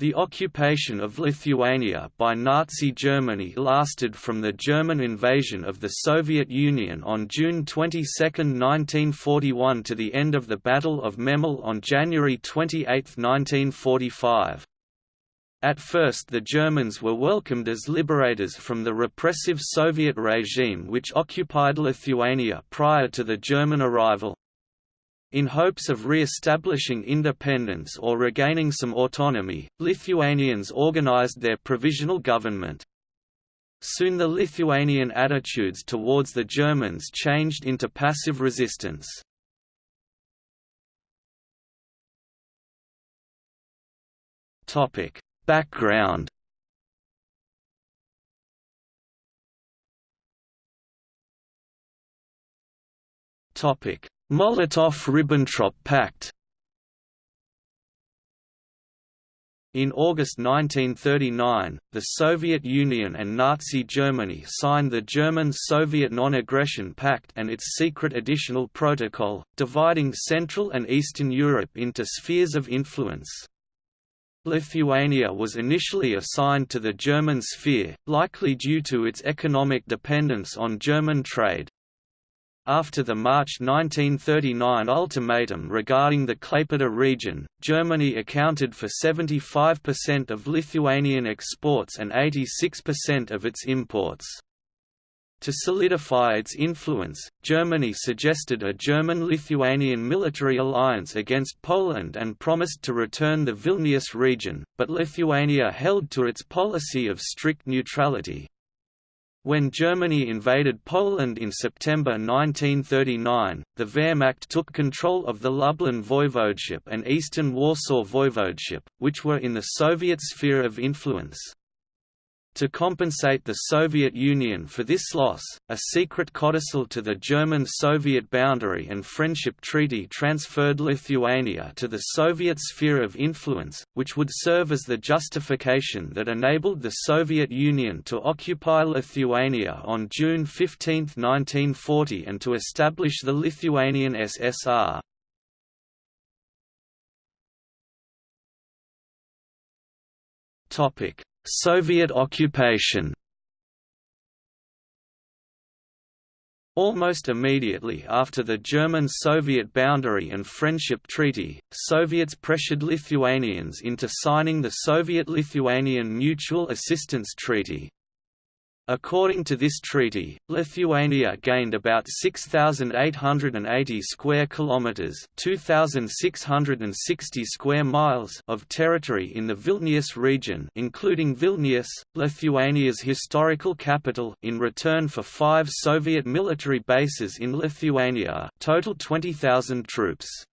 The occupation of Lithuania by Nazi Germany lasted from the German invasion of the Soviet Union on June 22, 1941 to the end of the Battle of Memel on January 28, 1945. At first the Germans were welcomed as liberators from the repressive Soviet regime which occupied Lithuania prior to the German arrival. In hopes of re-establishing independence or regaining some autonomy, Lithuanians organized their provisional government. Soon the Lithuanian attitudes towards the Germans changed into passive resistance. Background Topic Molotov–Ribbentrop Pact In August 1939, the Soviet Union and Nazi Germany signed the German-Soviet Non-Aggression Pact and its secret additional protocol, dividing Central and Eastern Europe into spheres of influence. Lithuania was initially assigned to the German sphere, likely due to its economic dependence on German trade. After the March 1939 ultimatum regarding the Klaipeda region, Germany accounted for 75% of Lithuanian exports and 86% of its imports. To solidify its influence, Germany suggested a German-Lithuanian military alliance against Poland and promised to return the Vilnius region, but Lithuania held to its policy of strict neutrality. When Germany invaded Poland in September 1939, the Wehrmacht took control of the Lublin Voivodeship and Eastern Warsaw Voivodeship, which were in the Soviet sphere of influence. To compensate the Soviet Union for this loss, a secret codicil to the German-Soviet boundary and friendship treaty transferred Lithuania to the Soviet sphere of influence, which would serve as the justification that enabled the Soviet Union to occupy Lithuania on June 15, 1940 and to establish the Lithuanian SSR. Topic Soviet occupation Almost immediately after the German-Soviet Boundary and Friendship Treaty, Soviets pressured Lithuanians into signing the Soviet-Lithuanian Mutual Assistance Treaty. According to this treaty, Lithuania gained about 6880 square kilometers, 2660 square miles of territory in the Vilnius region, including Vilnius, Lithuania's historical capital, in return for 5 Soviet military bases in Lithuania, total 20,000 troops.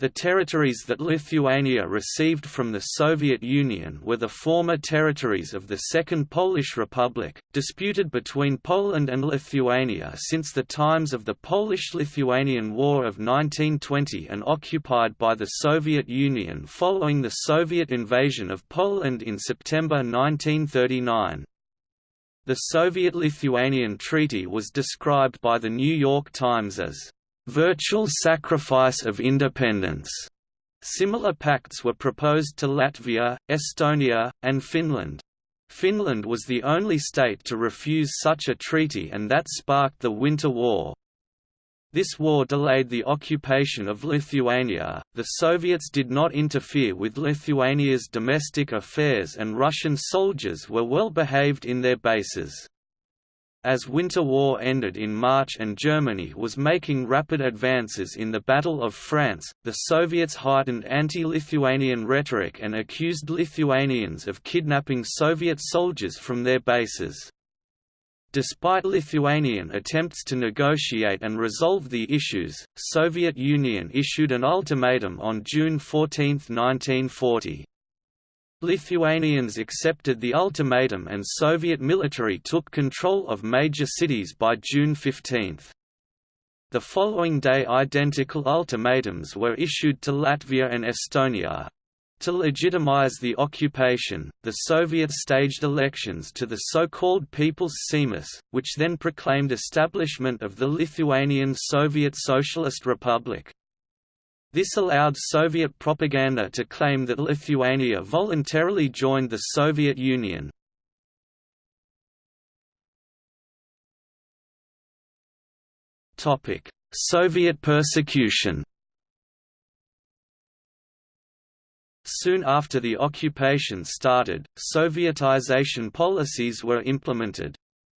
The territories that Lithuania received from the Soviet Union were the former territories of the Second Polish Republic, disputed between Poland and Lithuania since the times of the Polish-Lithuanian War of 1920 and occupied by the Soviet Union following the Soviet invasion of Poland in September 1939. The Soviet-Lithuanian Treaty was described by The New York Times as virtual sacrifice of independence. Similar pacts were proposed to Latvia, Estonia, and Finland. Finland was the only state to refuse such a treaty and that sparked the Winter War. This war delayed the occupation of Lithuania. The Soviets did not interfere with Lithuania's domestic affairs and Russian soldiers were well behaved in their bases. As Winter War ended in March and Germany was making rapid advances in the Battle of France, the Soviets heightened anti-Lithuanian rhetoric and accused Lithuanians of kidnapping Soviet soldiers from their bases. Despite Lithuanian attempts to negotiate and resolve the issues, Soviet Union issued an ultimatum on June 14, 1940. Lithuanians accepted the ultimatum and Soviet military took control of major cities by June 15. The following day identical ultimatums were issued to Latvia and Estonia. To legitimize the occupation, the Soviets staged elections to the so-called People's Seimas, which then proclaimed establishment of the Lithuanian Soviet Socialist Republic. This allowed Soviet propaganda to claim that Lithuania voluntarily joined the Soviet Union. Soviet persecution Soon after the occupation started, Sovietization policies were implemented.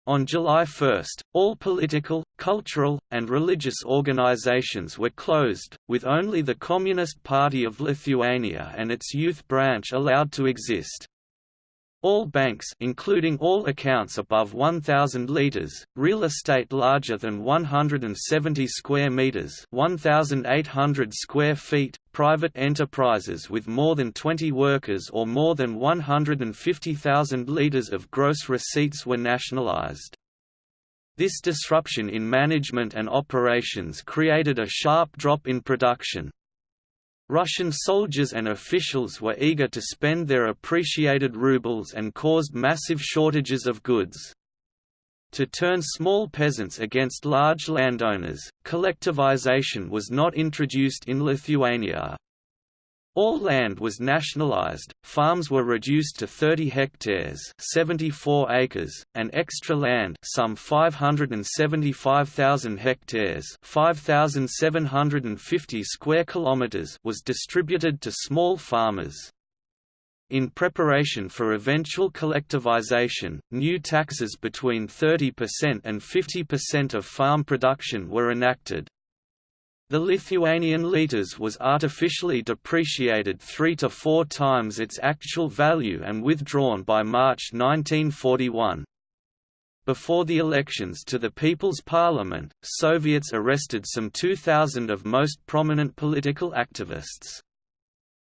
On July 1, all political, cultural, and religious organizations were closed, with only the Communist Party of Lithuania and its youth branch allowed to exist. All banks including all accounts above 1000 litas, real estate larger than 170 square meters, 1800 square feet, private enterprises with more than 20 workers or more than 150,000 litas of gross receipts were nationalized. This disruption in management and operations created a sharp drop in production, Russian soldiers and officials were eager to spend their appreciated rubles and caused massive shortages of goods. To turn small peasants against large landowners, collectivization was not introduced in Lithuania. All land was nationalized, farms were reduced to 30 hectares 74 acres, and extra land some 575,000 hectares 5,750 square kilometers was distributed to small farmers. In preparation for eventual collectivization, new taxes between 30% and 50% of farm production were enacted. The Lithuanian litas was artificially depreciated three to four times its actual value and withdrawn by March 1941. Before the elections to the People's Parliament, Soviets arrested some 2,000 of most prominent political activists.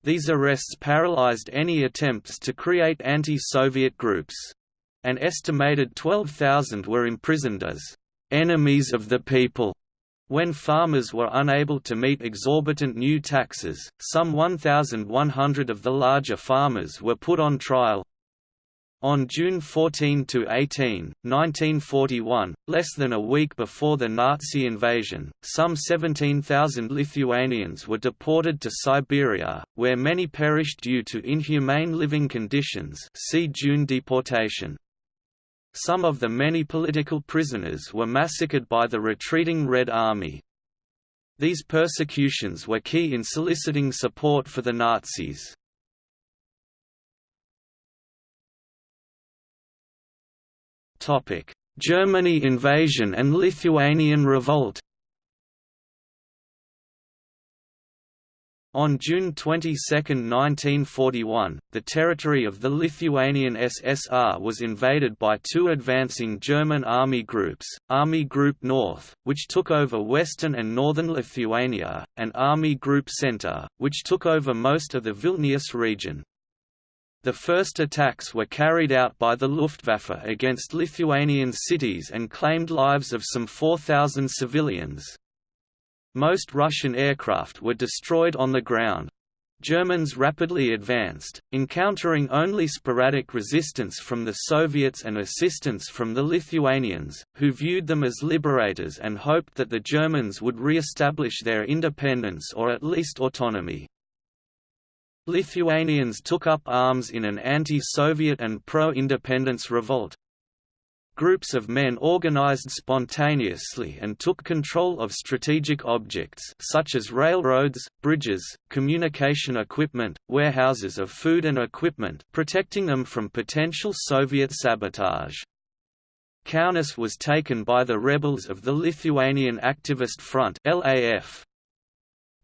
These arrests paralyzed any attempts to create anti-Soviet groups. An estimated 12,000 were imprisoned as «enemies of the people» When farmers were unable to meet exorbitant new taxes, some 1,100 of the larger farmers were put on trial. On June 14–18, 1941, less than a week before the Nazi invasion, some 17,000 Lithuanians were deported to Siberia, where many perished due to inhumane living conditions see June deportation. Some of the many political prisoners were massacred by the retreating Red Army. These persecutions were key in soliciting support for the Nazis. Germany invasion and Lithuanian revolt On June 22, 1941, the territory of the Lithuanian SSR was invaded by two advancing German army groups, Army Group North, which took over western and northern Lithuania, and Army Group Center, which took over most of the Vilnius region. The first attacks were carried out by the Luftwaffe against Lithuanian cities and claimed lives of some 4,000 civilians. Most Russian aircraft were destroyed on the ground. Germans rapidly advanced, encountering only sporadic resistance from the Soviets and assistance from the Lithuanians, who viewed them as liberators and hoped that the Germans would re-establish their independence or at least autonomy. Lithuanians took up arms in an anti-Soviet and pro-independence revolt, Groups of men organized spontaneously and took control of strategic objects such as railroads, bridges, communication equipment, warehouses of food and equipment protecting them from potential Soviet sabotage. Kaunas was taken by the rebels of the Lithuanian Activist Front LAF.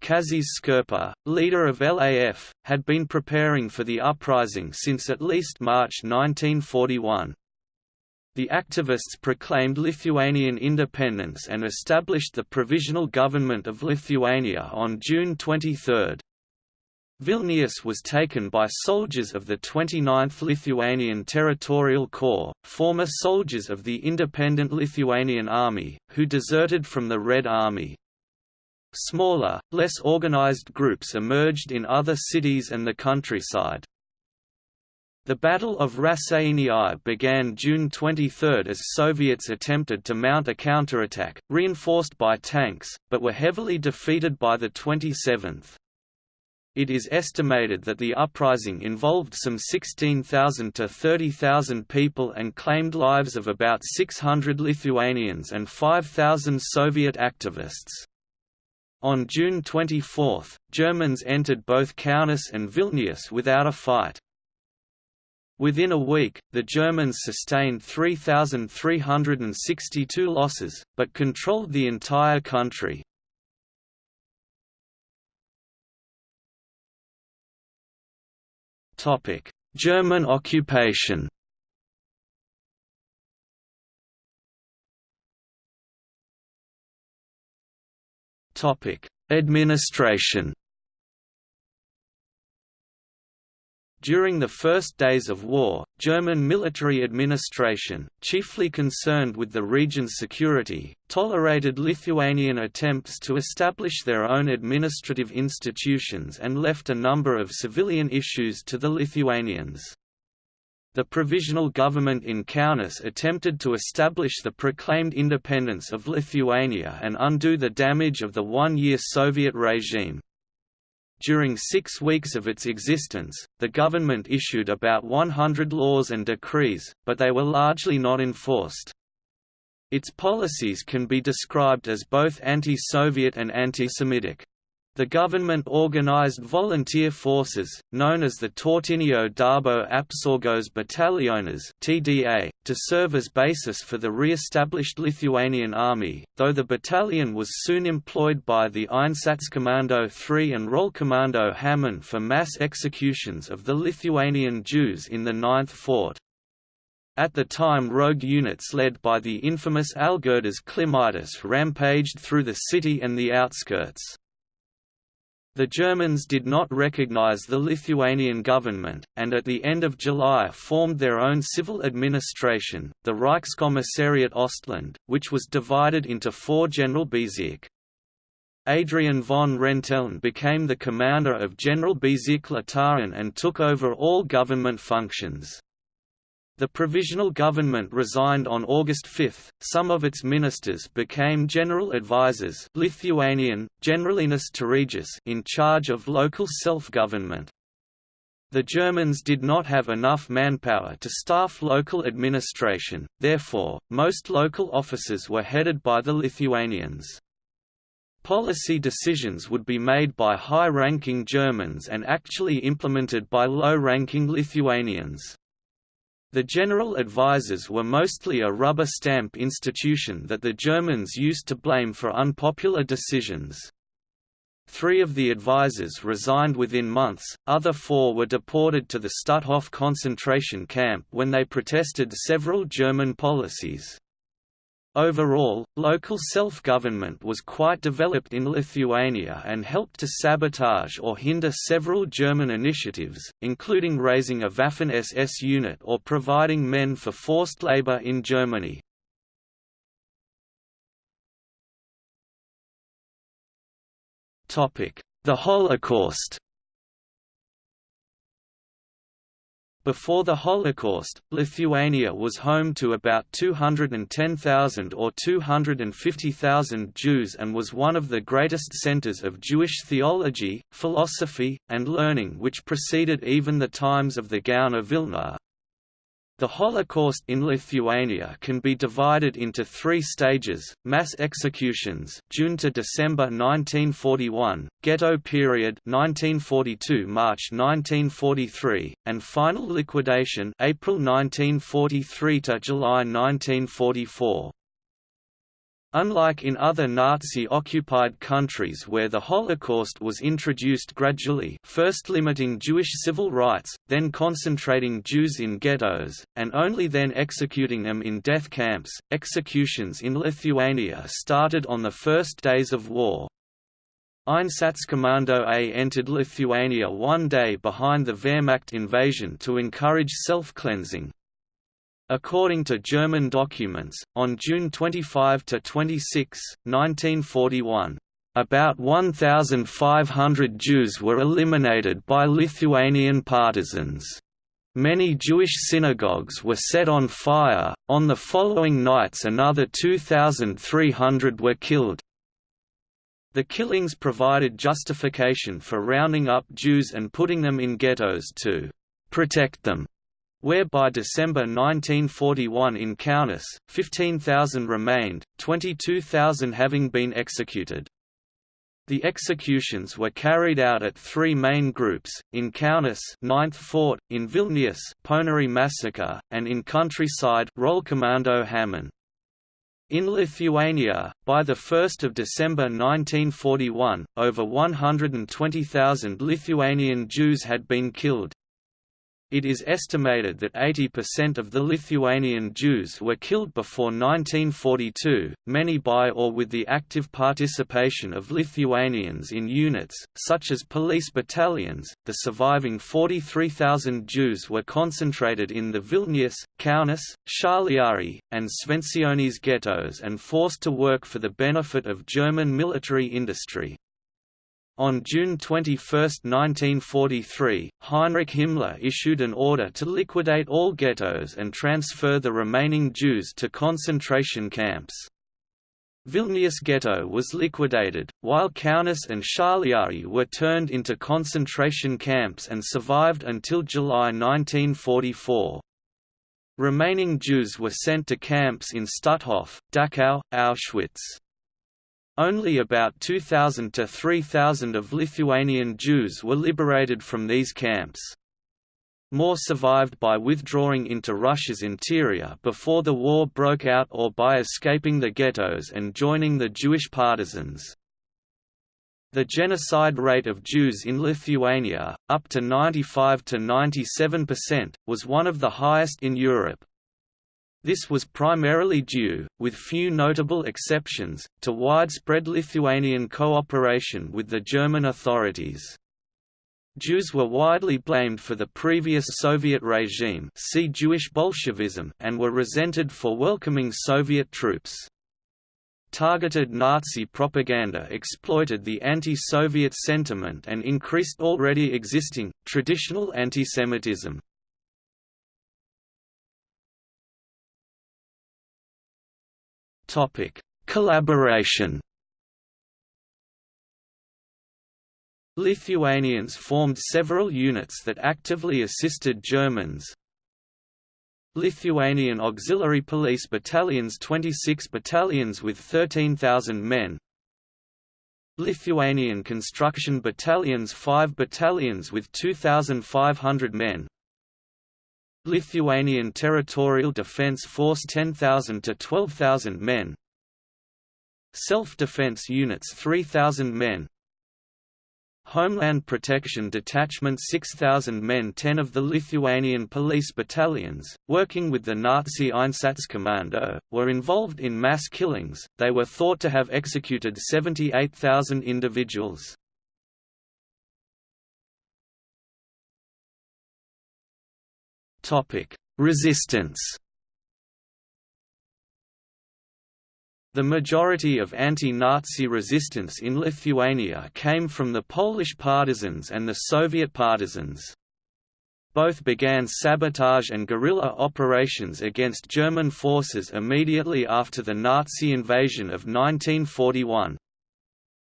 Kazys Škirpa, leader of LAF, had been preparing for the uprising since at least March 1941. The activists proclaimed Lithuanian independence and established the Provisional Government of Lithuania on June 23. Vilnius was taken by soldiers of the 29th Lithuanian Territorial Corps, former soldiers of the independent Lithuanian Army, who deserted from the Red Army. Smaller, less organized groups emerged in other cities and the countryside. The Battle of Raseiniai began June 23 as Soviets attempted to mount a counterattack, reinforced by tanks, but were heavily defeated by the 27th. It is estimated that the uprising involved some 16,000 to 30,000 people and claimed lives of about 600 Lithuanians and 5,000 Soviet activists. On June 24, Germans entered both Kaunas and Vilnius without a fight. Within a week, the Germans sustained 3,362 losses, but controlled the entire country. German occupation Administration During the first days of war, German military administration, chiefly concerned with the region's security, tolerated Lithuanian attempts to establish their own administrative institutions and left a number of civilian issues to the Lithuanians. The provisional government in Kaunas attempted to establish the proclaimed independence of Lithuania and undo the damage of the one-year Soviet regime. During six weeks of its existence, the government issued about 100 laws and decrees, but they were largely not enforced. Its policies can be described as both anti-Soviet and anti-Semitic. The government organized volunteer forces, known as the Tautinio Darbo Apsaugos Bataliones (TDA), to serve as basis for the re-established Lithuanian army, though the battalion was soon employed by the Einsatzkommando III and Rollkommando Hamann for mass executions of the Lithuanian Jews in the Ninth Fort. At the time rogue units led by the infamous Algirdas Klimaitis rampaged through the city and the outskirts. The Germans did not recognize the Lithuanian government, and at the end of July formed their own civil administration, the Reichskommissariat Ostland, which was divided into four Generalbezirk. Adrian von Renteln became the commander of Generalbezirk Litauen and took over all government functions. The provisional government resigned on August 5. Some of its ministers became general advisers Lithuanian, Generalinis Tarybos in charge of local self-government. The Germans did not have enough manpower to staff local administration, therefore, most local offices were headed by the Lithuanians. Policy decisions would be made by high-ranking Germans and actually implemented by low-ranking Lithuanians. The general advisers were mostly a rubber stamp institution that the Germans used to blame for unpopular decisions. Three of the advisers resigned within months, other four were deported to the Stutthof concentration camp when they protested several German policies. Overall, local self-government was quite developed in Lithuania and helped to sabotage or hinder several German initiatives, including raising a Waffen-SS unit or providing men for forced labor in Germany. The Holocaust Before the Holocaust, Lithuania was home to about 210,000 or 250,000 Jews and was one of the greatest centers of Jewish theology, philosophy, and learning which preceded even the times of the Gaon of Vilna. The Holocaust in Lithuania can be divided into three stages, mass executions June to December 1941, ghetto period 1942 March 1943, and final liquidation April 1943 to July 1944. Unlike in other Nazi-occupied countries where the Holocaust was introduced gradually first limiting Jewish civil rights, then concentrating Jews in ghettos, and only then executing them in death camps, executions in Lithuania started on the first days of war. Einsatzkommando A entered Lithuania one day behind the Wehrmacht invasion to encourage self-cleansing, According to German documents, on June 25–26, 1941, about 1,500 Jews were eliminated by Lithuanian partisans. Many Jewish synagogues were set on fire, on the following nights another 2,300 were killed. The killings provided justification for rounding up Jews and putting them in ghettos to «protect them», where by December 1941 in Kaunas, 15,000 remained, 22,000 having been executed. The executions were carried out at three main groups, in Kaunas 9th Fort, in Vilnius Ponary massacre, and in Countryside Rollkommando Hamann. In Lithuania, by 1 December 1941, over 120,000 Lithuanian Jews had been killed, it is estimated that 80% of the Lithuanian Jews were killed before 1942, many by or with the active participation of Lithuanians in units, such as police battalions. The surviving 43,000 Jews were concentrated in the Vilnius, Kaunas, Šiauliai, and Švenčionys ghettos and forced to work for the benefit of German military industry. On June 21, 1943, Heinrich Himmler issued an order to liquidate all ghettos and transfer the remaining Jews to concentration camps. Vilnius ghetto was liquidated, while Kaunas and Šiauliai were turned into concentration camps and survived until July 1944. Remaining Jews were sent to camps in Stutthof, Dachau, Auschwitz. Only about 2,000 to 3,000 of Lithuanian Jews were liberated from these camps. More survived by withdrawing into Russia's interior before the war broke out or by escaping the ghettos and joining the Jewish partisans. The genocide rate of Jews in Lithuania, up to 95 to 97%, was one of the highest in Europe. This was primarily due, with few notable exceptions, to widespread Lithuanian cooperation with the German authorities. Jews were widely blamed for the previous Soviet regime see Jewish Bolshevism and were resented for welcoming Soviet troops. Targeted Nazi propaganda exploited the anti-Soviet sentiment and increased already existing, traditional antisemitism. Topic: Collaboration. Lithuanians formed several units that actively assisted Germans. Lithuanian Auxiliary Police Battalions 26 battalions with 13,000 men Lithuanian Construction Battalions 5 battalions with 2,500 men Lithuanian Territorial Defence Force 10,000 to 12,000 men. Self-Defense Units 3,000 men. Homeland Protection Detachment 6,000 men. 10 of the Lithuanian police battalions, working with the Nazi Einsatzkommando, were involved in mass killings, they were thought to have executed 78,000 individuals. Topic: Resistance. The majority of anti-Nazi resistance in Lithuania came from the Polish partisans and the Soviet partisans. Both began sabotage and guerrilla operations against German forces immediately after the Nazi invasion of 1941.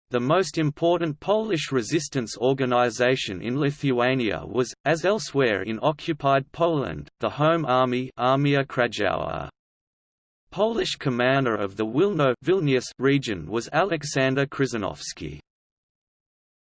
The most important Polish resistance organization in Lithuania was, as elsewhere in occupied Poland, the Home Army Armia Krajowa. Polish commander of the Wilno Vilnius region was Alexander Krzyżanowski.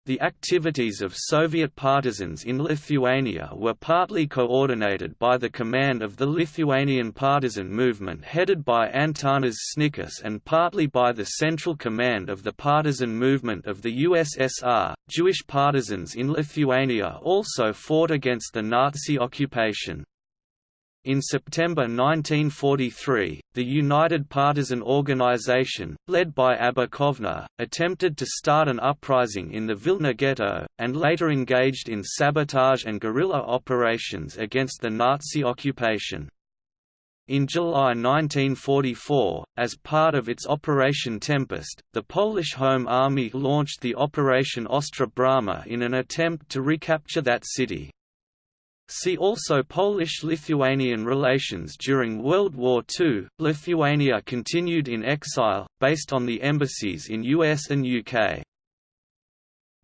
The activities of Soviet partisans in Lithuania were partly coordinated by the command of the Lithuanian partisan movement headed by Antanas Sniečkus and partly by the Central Command of the partisan movement of the USSR. Jewish partisans in Lithuania also fought against the Nazi occupation. In September 1943, the United Partisan Organization, led by Abba Kovner, attempted to start an uprising in the Vilna ghetto, and later engaged in sabotage and guerrilla operations against the Nazi occupation. In July 1944, as part of its Operation Tempest, the Polish Home Army launched the Operation Ostra Brama in an attempt to recapture that city. See also Polish-Lithuanian relations during World War II. Lithuania continued in exile, based on the embassies in US and UK.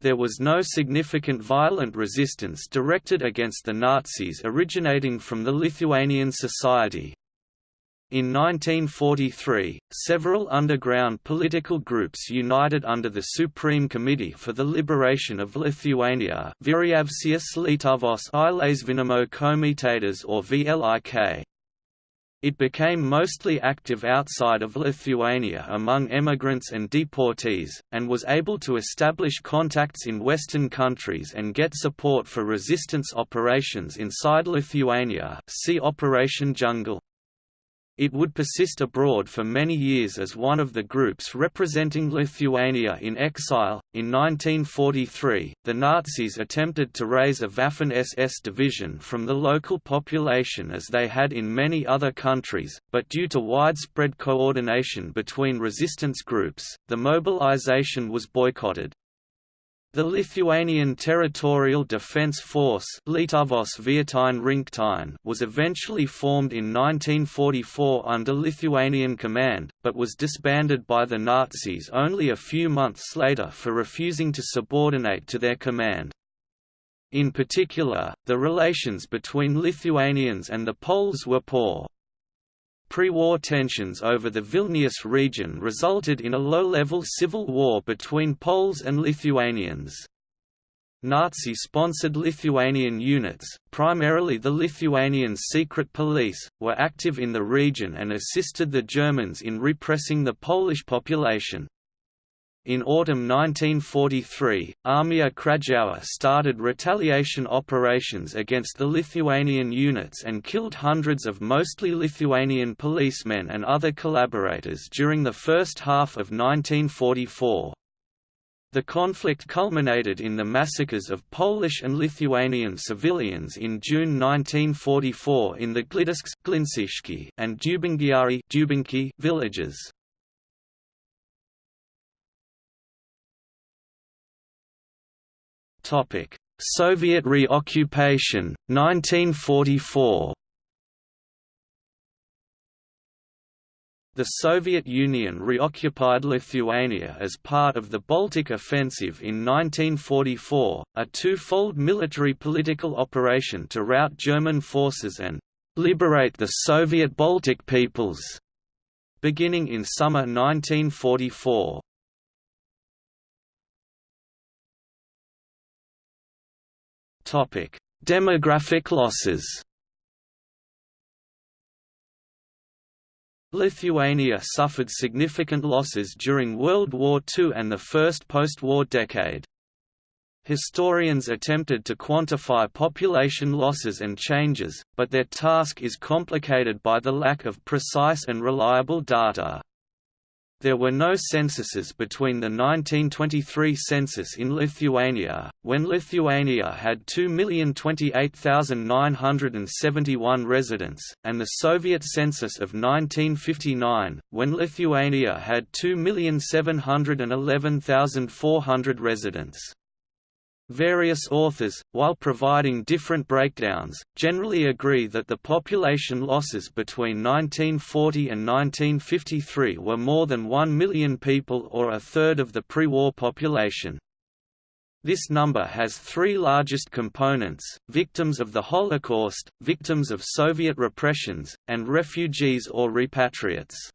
There was no significant violent resistance directed against the Nazis originating from the Lithuanian society, in 1943, several underground political groups united under the Supreme Committee for the Liberation of Lithuania komitetas or VLIK. It became mostly active outside of Lithuania among emigrants and deportees, and was able to establish contacts in Western countries and get support for resistance operations inside Lithuania see Operation Jungle. It would persist abroad for many years as one of the groups representing Lithuania in exile. In 1943, the Nazis attempted to raise a Waffen SS division from the local population as they had in many other countries, but due to widespread coordination between resistance groups, the mobilization was boycotted. The Lithuanian Territorial Defence Force was eventually formed in 1944 under Lithuanian command, but was disbanded by the Nazis only a few months later for refusing to subordinate to their command. In particular, the relations between Lithuanians and the Poles were poor. Pre-war tensions over the Vilnius region resulted in a low-level civil war between Poles and Lithuanians. Nazi-sponsored Lithuanian units, primarily the Lithuanian secret police, were active in the region and assisted the Germans in repressing the Polish population. In autumn 1943, Armia Krajowa started retaliation operations against the Lithuanian units and killed hundreds of mostly Lithuanian policemen and other collaborators during the first half of 1944. The conflict culminated in the massacres of Polish and Lithuanian civilians in June 1944 in the Glitiškės and Dubingiai villages. Soviet reoccupation, 1944 The Soviet Union reoccupied Lithuania as part of the Baltic Offensive in 1944, a two-fold military-political operation to rout German forces and «liberate the Soviet Baltic peoples», beginning in summer 1944. Demographic losses Lithuania suffered significant losses during World War II and the first post-war decade. Historians attempted to quantify population losses and changes, but their task is complicated by the lack of precise and reliable data. There were no censuses between the 1923 census in Lithuania, when Lithuania had 2,028,971 residents, and the Soviet census of 1959, when Lithuania had 2,711,400 residents. Various authors, while providing different breakdowns, generally agree that the population losses between 1940 and 1953 were more than 1 million people or a third of the pre-war population. This number has three largest components, victims of the Holocaust, victims of Soviet repressions, and refugees or repatriates.